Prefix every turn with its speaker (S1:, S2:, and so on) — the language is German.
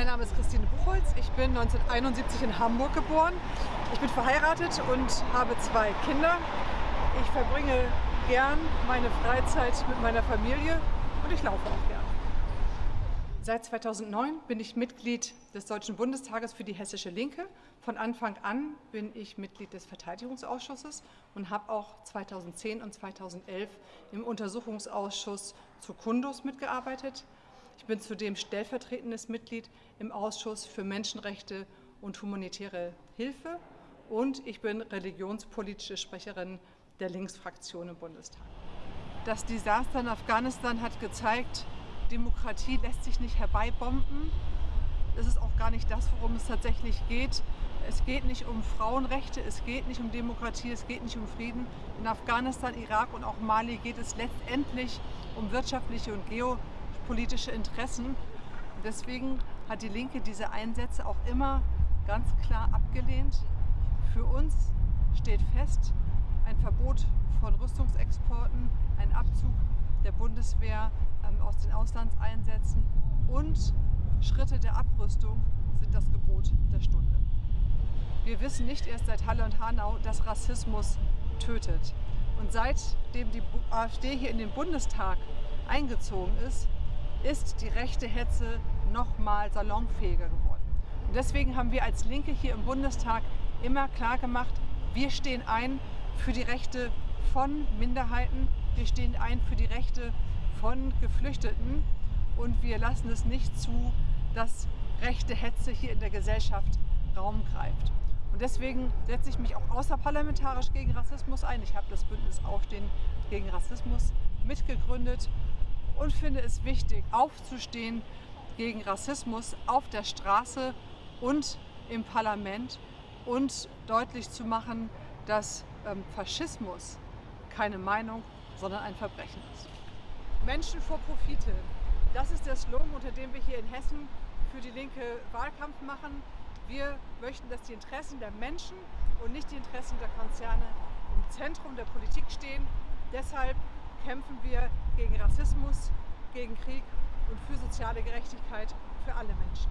S1: Mein Name ist Christine Buchholz. Ich bin 1971 in Hamburg geboren. Ich bin verheiratet und habe zwei Kinder. Ich verbringe gern meine Freizeit mit meiner Familie und ich laufe auch gern. Seit 2009 bin ich Mitglied des Deutschen Bundestages für die Hessische Linke. Von Anfang an bin ich Mitglied des Verteidigungsausschusses und habe auch 2010 und 2011 im Untersuchungsausschuss zu Kundus mitgearbeitet. Ich bin zudem stellvertretendes Mitglied im Ausschuss für Menschenrechte und humanitäre Hilfe und ich bin religionspolitische Sprecherin der Linksfraktion im Bundestag. Das Desaster in Afghanistan hat gezeigt, Demokratie lässt sich nicht herbeibomben. Das ist auch gar nicht das, worum es tatsächlich geht. Es geht nicht um Frauenrechte, es geht nicht um Demokratie, es geht nicht um Frieden. In Afghanistan, Irak und auch Mali geht es letztendlich um wirtschaftliche und geopolitische Interessen. deswegen hat die Linke diese Einsätze auch immer ganz klar abgelehnt. Für uns steht fest, ein Verbot von Rüstungsexporten, ein Abzug der Bundeswehr ähm, aus den Auslandseinsätzen und Schritte der Abrüstung sind das Gebot der Stunde. Wir wissen nicht erst seit Halle und Hanau, dass Rassismus tötet. Und seitdem die AfD hier in den Bundestag eingezogen ist, ist die rechte Hetze noch mal salonfähiger geworden. Und deswegen haben wir als Linke hier im Bundestag immer klar gemacht, wir stehen ein für die Rechte von Minderheiten, wir stehen ein für die Rechte von Geflüchteten und wir lassen es nicht zu, dass rechte Hetze hier in der Gesellschaft Raum greift. Und deswegen setze ich mich auch außerparlamentarisch gegen Rassismus ein. Ich habe das Bündnis Aufstehen gegen Rassismus mitgegründet und finde es wichtig, aufzustehen gegen Rassismus auf der Straße und im Parlament und deutlich zu machen, dass ähm, Faschismus keine Meinung, sondern ein Verbrechen ist. Menschen vor Profite. Das ist der Slogan, unter dem wir hier in Hessen für die Linke Wahlkampf machen. Wir möchten, dass die Interessen der Menschen und nicht die Interessen der Konzerne im Zentrum der Politik stehen. Deshalb kämpfen wir gegen Rassismus, gegen Krieg und für soziale Gerechtigkeit für alle Menschen.